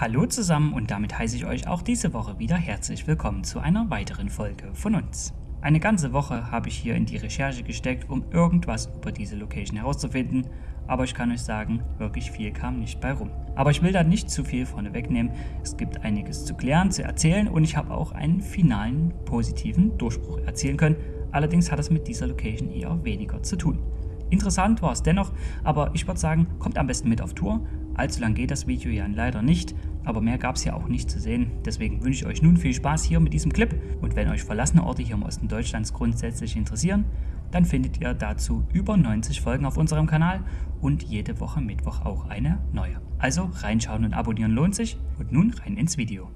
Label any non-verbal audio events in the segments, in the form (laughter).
Hallo zusammen und damit heiße ich euch auch diese Woche wieder herzlich willkommen zu einer weiteren Folge von uns. Eine ganze Woche habe ich hier in die Recherche gesteckt, um irgendwas über diese Location herauszufinden, aber ich kann euch sagen, wirklich viel kam nicht bei rum. Aber ich will da nicht zu viel vorne wegnehmen. Es gibt einiges zu klären, zu erzählen und ich habe auch einen finalen positiven Durchbruch erzielen können. Allerdings hat es mit dieser Location eher weniger zu tun. Interessant war es dennoch, aber ich würde sagen, kommt am besten mit auf Tour. Allzu lang geht das Video ja leider nicht aber mehr gab es ja auch nicht zu sehen. Deswegen wünsche ich euch nun viel Spaß hier mit diesem Clip und wenn euch verlassene Orte hier im Osten Deutschlands grundsätzlich interessieren, dann findet ihr dazu über 90 Folgen auf unserem Kanal und jede Woche Mittwoch auch eine neue. Also reinschauen und abonnieren lohnt sich und nun rein ins Video.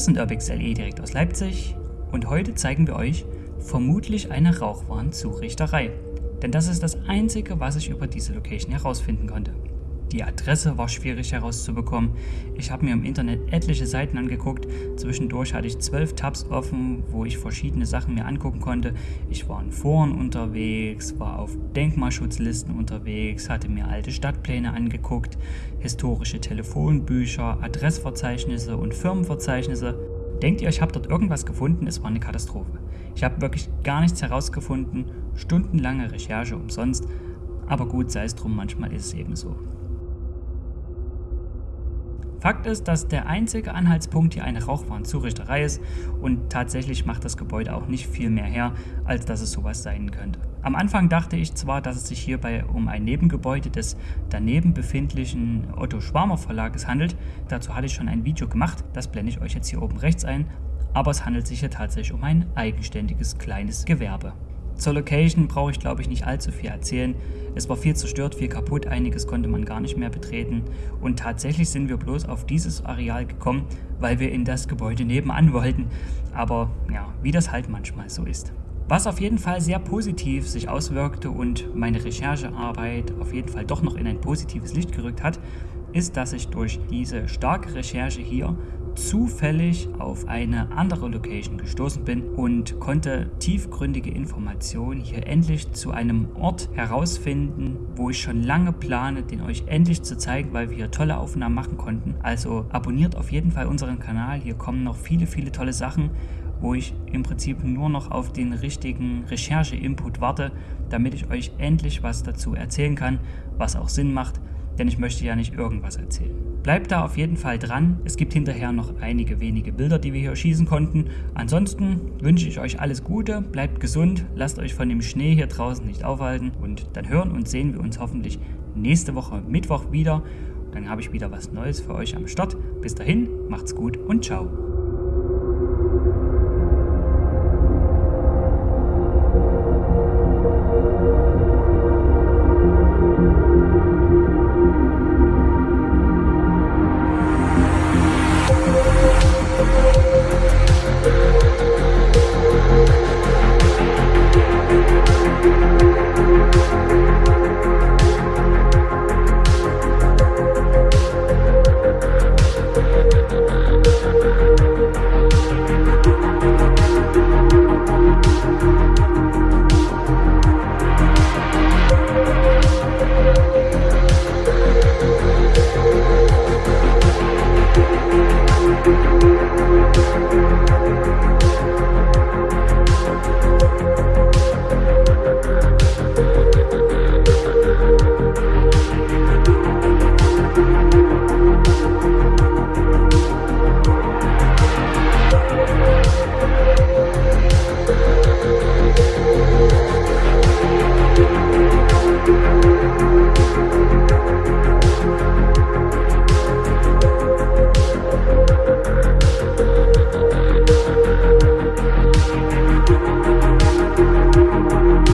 Wir sind UrbXLE direkt aus Leipzig und heute zeigen wir euch vermutlich eine Rauchwarnzurichterei. Denn das ist das einzige, was ich über diese Location herausfinden konnte. Die Adresse war schwierig herauszubekommen. Ich habe mir im Internet etliche Seiten angeguckt. Zwischendurch hatte ich zwölf Tabs offen, wo ich verschiedene Sachen mir angucken konnte. Ich war in Foren unterwegs, war auf Denkmalschutzlisten unterwegs, hatte mir alte Stadtpläne angeguckt, historische Telefonbücher, Adressverzeichnisse und Firmenverzeichnisse. Denkt ihr, ich habe dort irgendwas gefunden? Es war eine Katastrophe. Ich habe wirklich gar nichts herausgefunden, stundenlange Recherche umsonst, aber gut sei es drum, manchmal ist es eben so. Fakt ist, dass der einzige Anhaltspunkt hier eine Rauchwarnzurichterei ist und tatsächlich macht das Gebäude auch nicht viel mehr her, als dass es sowas sein könnte. Am Anfang dachte ich zwar, dass es sich hierbei um ein Nebengebäude des daneben befindlichen Otto Schwarmer Verlages handelt, dazu hatte ich schon ein Video gemacht, das blende ich euch jetzt hier oben rechts ein, aber es handelt sich hier tatsächlich um ein eigenständiges kleines Gewerbe. Zur Location brauche ich glaube ich nicht allzu viel erzählen. Es war viel zerstört, viel kaputt, einiges konnte man gar nicht mehr betreten und tatsächlich sind wir bloß auf dieses Areal gekommen, weil wir in das Gebäude nebenan (laughs) wollten. Aber ja, wie das halt manchmal so ist. Was auf jeden Fall sehr positiv sich auswirkte und meine Recherchearbeit auf jeden Fall doch noch in ein positives Licht gerückt hat, ist, dass ich durch diese starke Recherche hier zufällig auf eine andere Location gestoßen bin und konnte tiefgründige Informationen hier endlich zu einem Ort herausfinden, wo ich schon lange plane, den euch endlich zu zeigen, weil wir hier tolle Aufnahmen machen konnten. Also abonniert auf jeden Fall unseren Kanal, hier kommen noch viele, viele tolle Sachen wo ich im Prinzip nur noch auf den richtigen Recherche-Input warte, damit ich euch endlich was dazu erzählen kann, was auch Sinn macht, denn ich möchte ja nicht irgendwas erzählen. Bleibt da auf jeden Fall dran. Es gibt hinterher noch einige wenige Bilder, die wir hier schießen konnten. Ansonsten wünsche ich euch alles Gute, bleibt gesund, lasst euch von dem Schnee hier draußen nicht aufhalten und dann hören und sehen wir uns hoffentlich nächste Woche Mittwoch wieder. Dann habe ich wieder was Neues für euch am Start. Bis dahin, macht's gut und ciao.